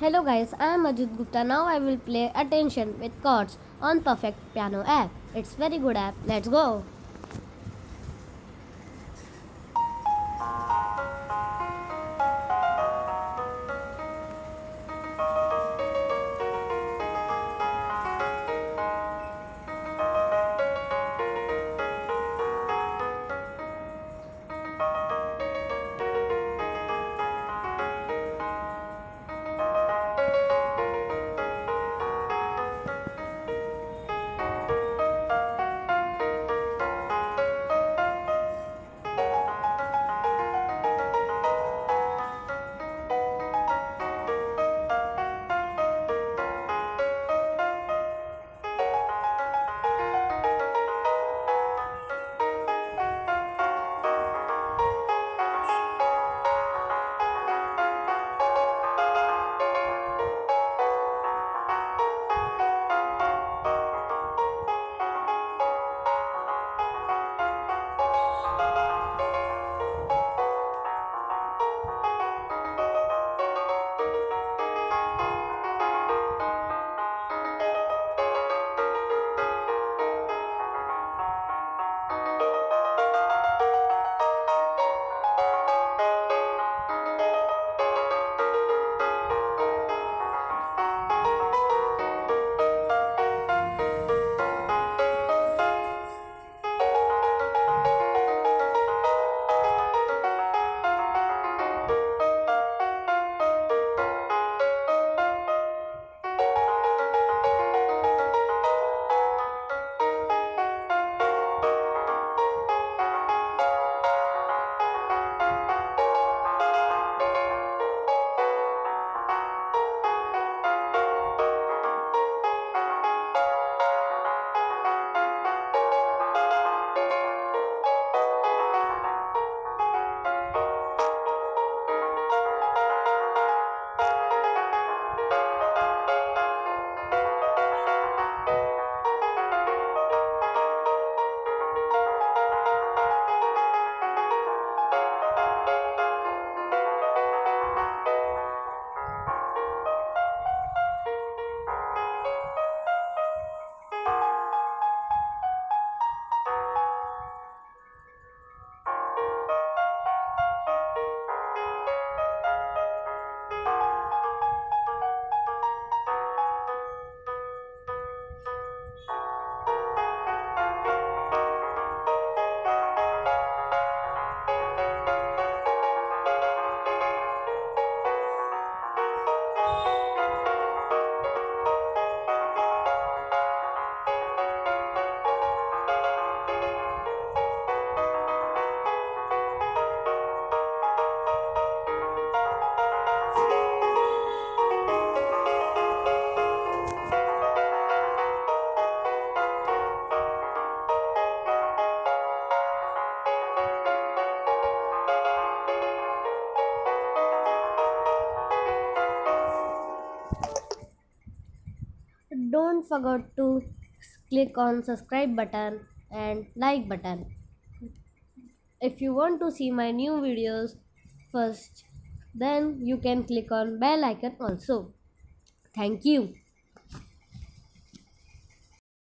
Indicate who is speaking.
Speaker 1: Hello guys, I am Ajit Gupta. Now I will play Attention with chords on Perfect Piano app. It's very good app. Let's go. Don't forget to click on subscribe button and like button. If you want to see my new videos first, then you can click on bell icon also. Thank you.